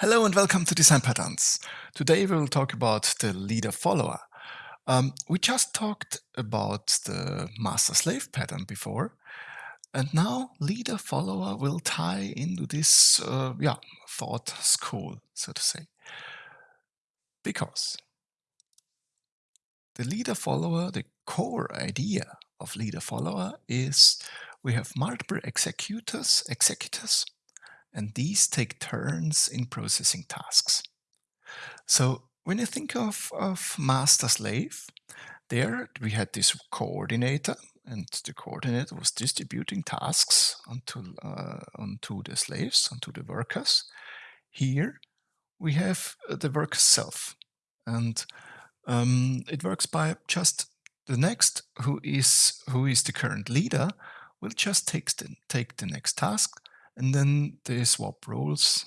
Hello and welcome to Design Patterns. Today we will talk about the leader-follower. Um, we just talked about the master-slave pattern before, and now leader-follower will tie into this uh, yeah, thought school, so to say. Because the leader-follower, the core idea of leader-follower is we have multiple executors, executors and these take turns in processing tasks. So when you think of, of master-slave, there we had this coordinator, and the coordinator was distributing tasks onto, uh, onto the slaves, onto the workers. Here we have uh, the worker self, and um, it works by just the next who is who is the current leader will just take the, take the next task and then they swap roles.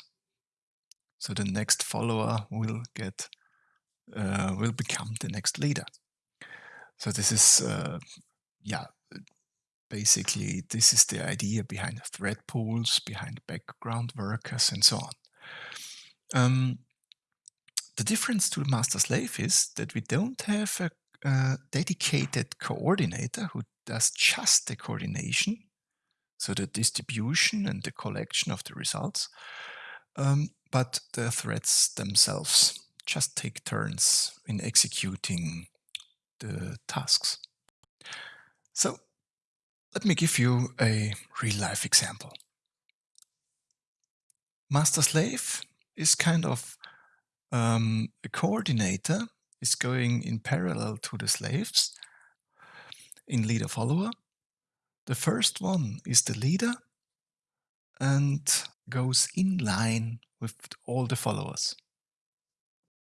So the next follower will get uh, will become the next leader. So this is uh, yeah basically this is the idea behind thread pools, behind background workers, and so on. Um, the difference to master slave is that we don't have a, a dedicated coordinator who does just the coordination so the distribution and the collection of the results. Um, but the threads themselves just take turns in executing the tasks. So let me give you a real-life example. Master-slave is kind of um, a coordinator is going in parallel to the slaves in leader-follower the first one is the leader and goes in line with all the followers.